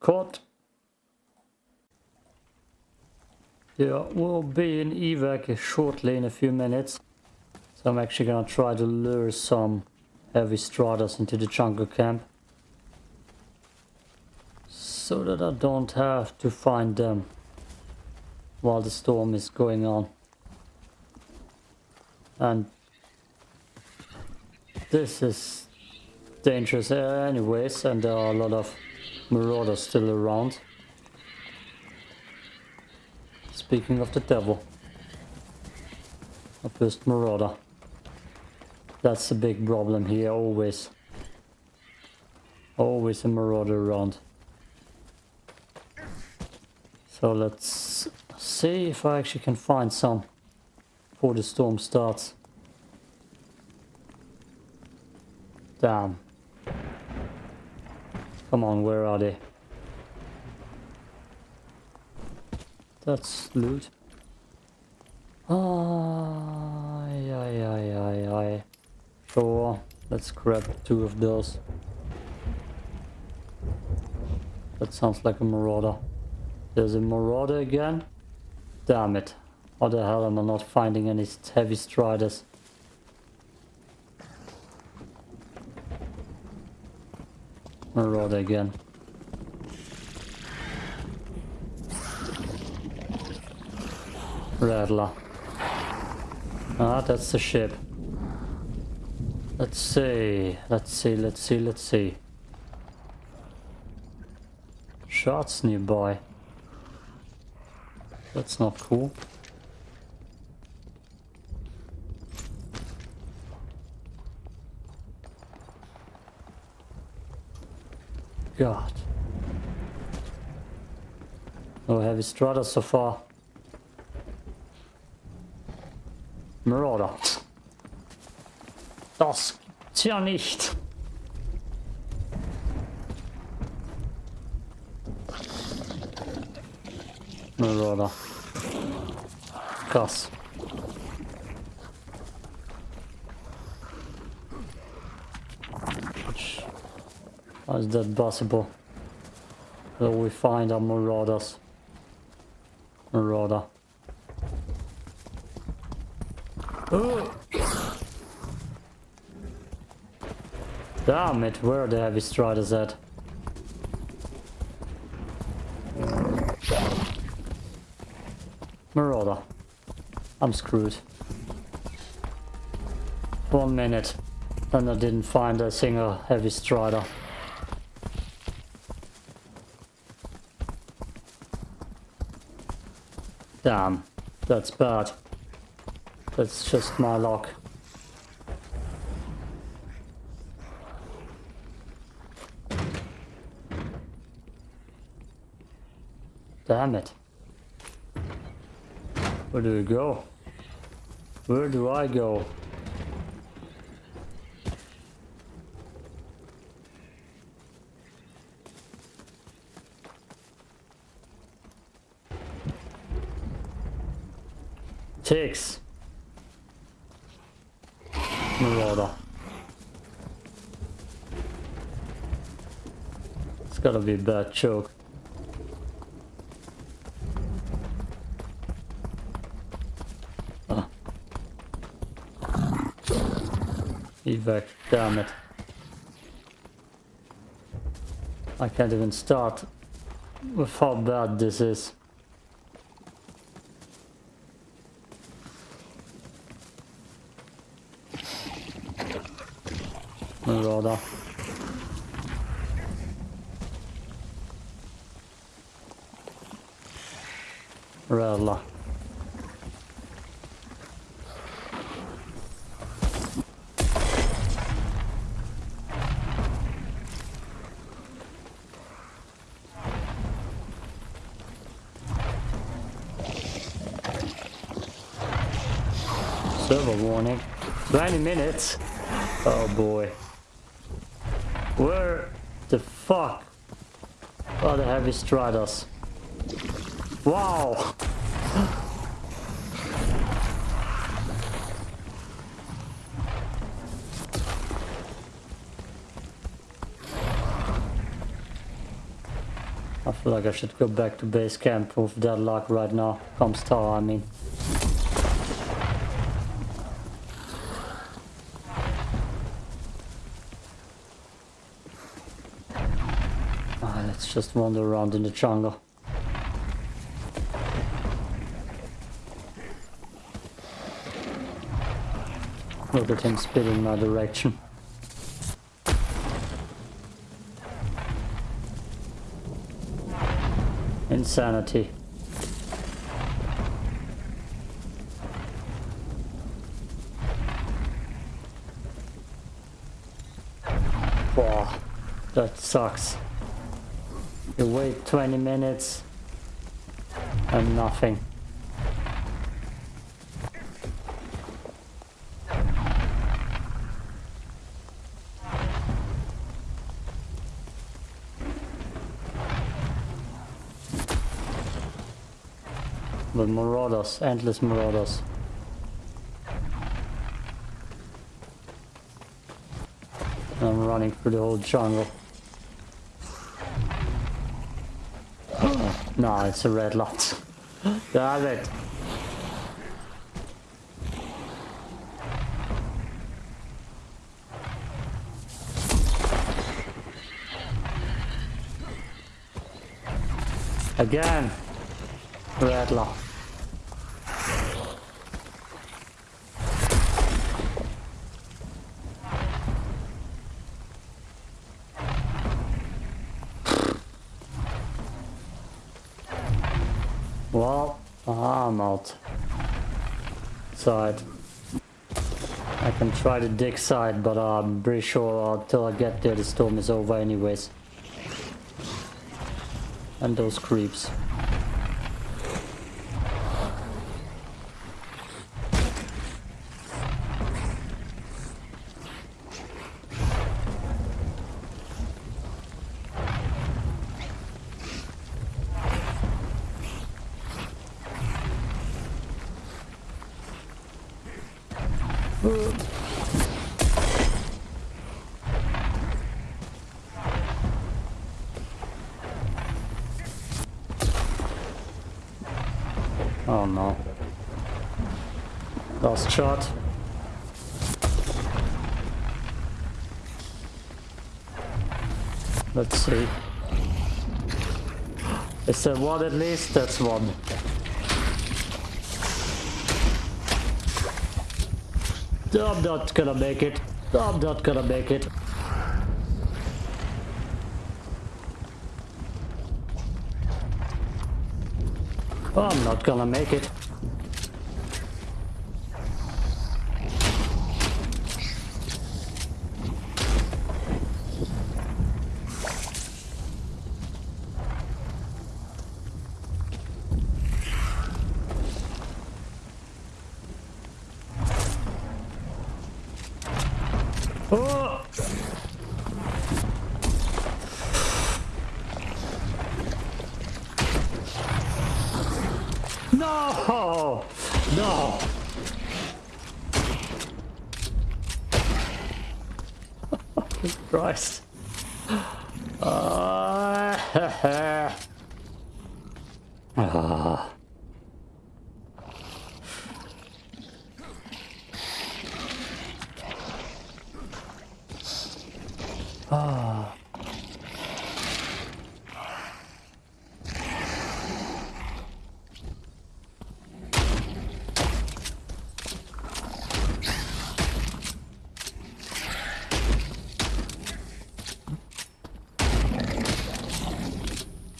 Caught. Yeah, we'll be in evac shortly in a few minutes. So I'm actually gonna try to lure some heavy striders into the jungle camp. So that I don't have to find them while the storm is going on. And this is dangerous uh, anyways and there are a lot of marauders still around. Speaking of the devil. A first marauder. That's the big problem here, always. Always a marauder around. So let's see if I actually can find some before the storm starts. Damn. Come on, where are they? That's loot. Ay, ay, ay, ay, ay. Sure, let's grab two of those. That sounds like a marauder. There's a marauder again? Damn it. How the hell am I not finding any heavy striders? Marauder again. Rattler. Ah, that's the ship. Let's see, let's see, let's see, let's see. Shots nearby. That's not cool. God. No heavy strata so far. Marauder. Das gibt's ja nicht. Marauder. Krass. How is that possible? That we find our marauders. Marauder. Damn it, where the heavy striders at? Marauder. I'm screwed. One minute. And I didn't find a single heavy strider. Damn, that's bad. That's just my luck. Damn it. Where do we go? Where do I go? Ticks. Nu. It's gotta be bad choke. Ah. Evac, damn it. I can't even start with how bad this is. Minutes? Oh boy. Where the fuck are the heavy striders? Wow! I feel like I should go back to base camp with that luck right now. Comes tower, I mean. Ah, just wander around in the jungle. Look at him spitting my direction. Insanity. Wow, that sucks. You wait 20 minutes and nothing. The marauders, endless marauders. I'm running through the whole jungle. No, it's a red lot. Damn it. Again. Red lot. Well, I'm out. Side. I can try to dig side, but uh, I'm pretty sure uh, until I get there the storm is over anyways. And those creeps. Oh no. Last shot. Let's see. Is that one at least? That's one. I'm not gonna make it. I'm not gonna make it. I'm not gonna make it. Oh! No! No! Christ. Uh, ah.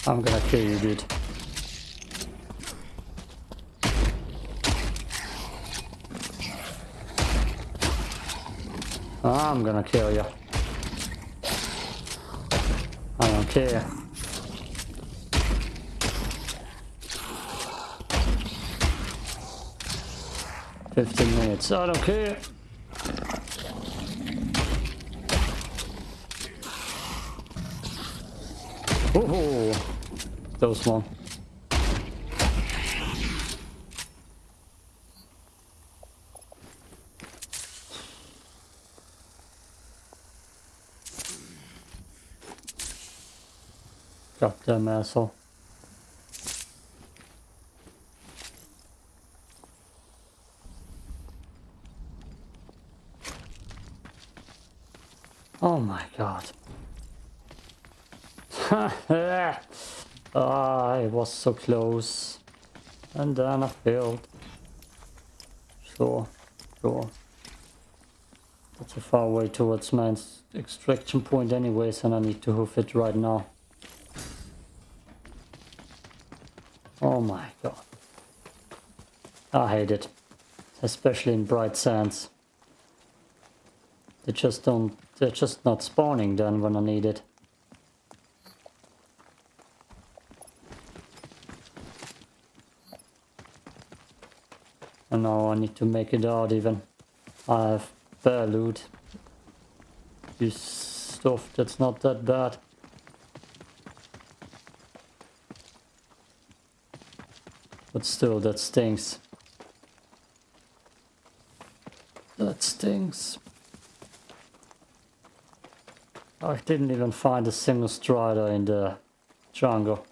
I'm gonna kill you, dude. I'm gonna kill you. I don't care. Fifteen minutes. I don't care. Oh, those one. Goddamn asshole. Oh my god. (laughs) ah, it was so close. And then I failed. Sure, sure. That's a far way towards my extraction point anyways and I need to hoof it right now. Oh my god. I hate it. Especially in Bright Sands. They just don't, they're just not spawning then when I need it. And now I need to make it out even. I have bare loot. This stuff that's not that bad. But still, that stings. I oh, didn't even find a single strider in the jungle.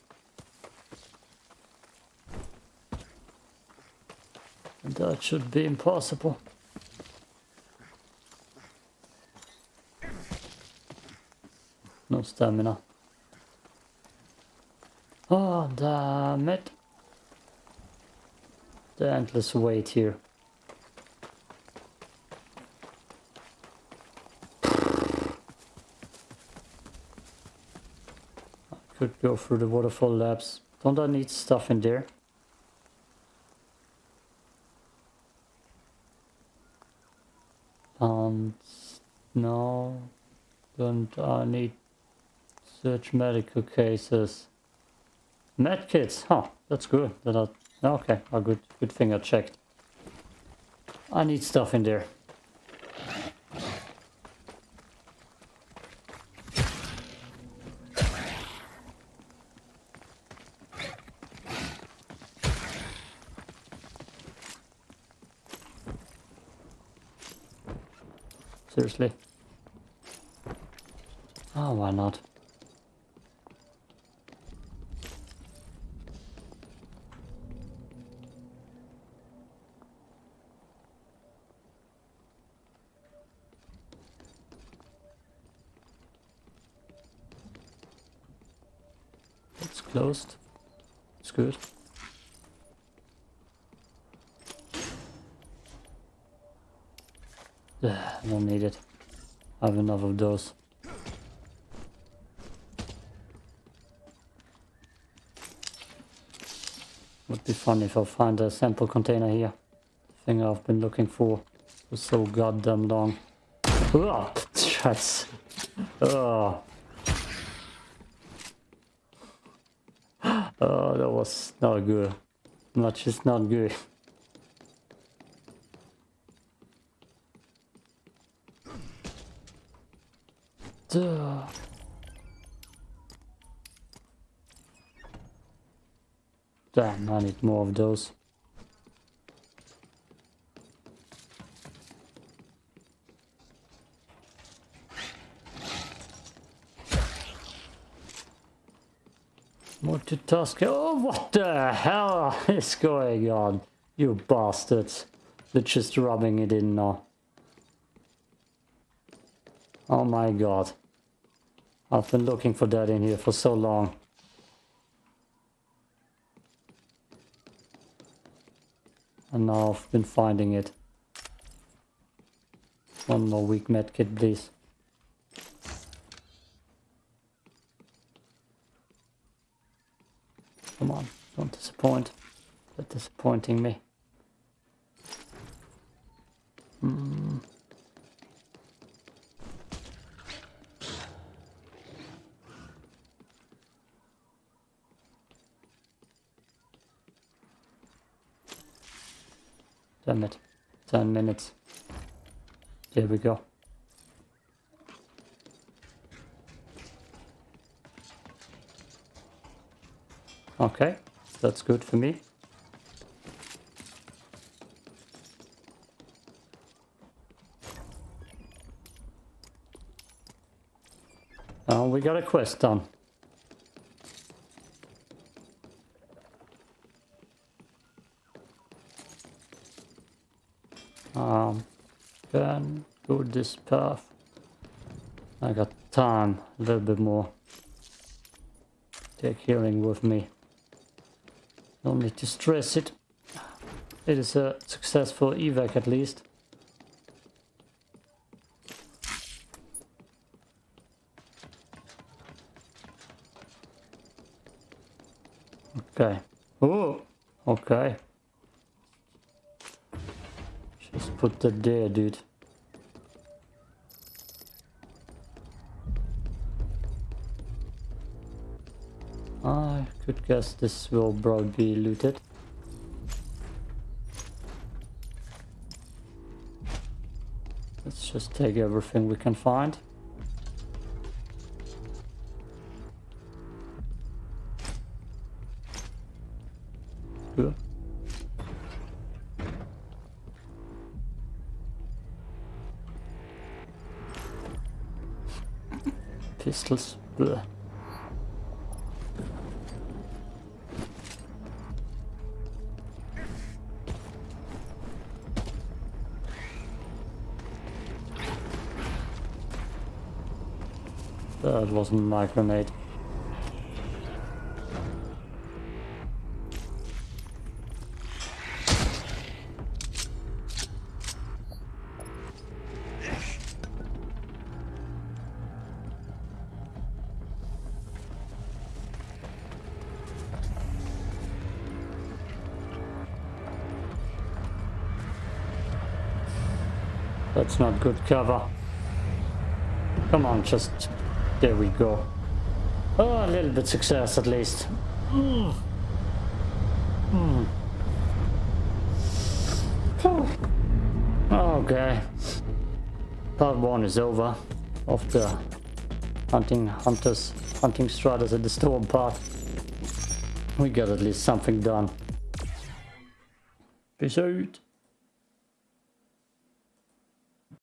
And that should be impossible. No stamina. Oh, damn it. The endless wait here. I could go through the waterfall labs. Don't I need stuff in there? And no, don't I need search medical cases? Medkits, huh, that's good. That I Okay, a good good thing I checked. I need stuff in there. Seriously? Oh, why not? It's closed. It's good. I don't need it. I have enough of those. Would be fun if I find a sample container here. Thing I've been looking for for so goddamn long. Oh, shots. Oh. Oh, that was not good. Much is not good. Damn, I need more of those. Multitask. Oh, what the hell (laughs) is going on? You bastards. They're just rubbing it in now. Oh my god. I've been looking for that in here for so long. And now I've been finding it. One more weak medkit, please. Come on, don't disappoint. They're disappointing me. Damn it. 10 minutes. There we go. Okay, that's good for me. Oh, we got a quest done. Um, can go this path. I got time, a little bit more. Take healing with me. Don't need to stress it. It is a successful evac at least. Okay. Oh, okay. Just put that there, dude. Could guess this will probably be looted. Let's just take everything we can find. Good. Pistols. Blech. Wasn't my grenade. That's not good cover. Come on, just... There we go. Oh, a little bit success at least. Mm. Mm. Okay. Part one is over. Of the hunting hunters, hunting striders at the storm part. We got at least something done. Peace out.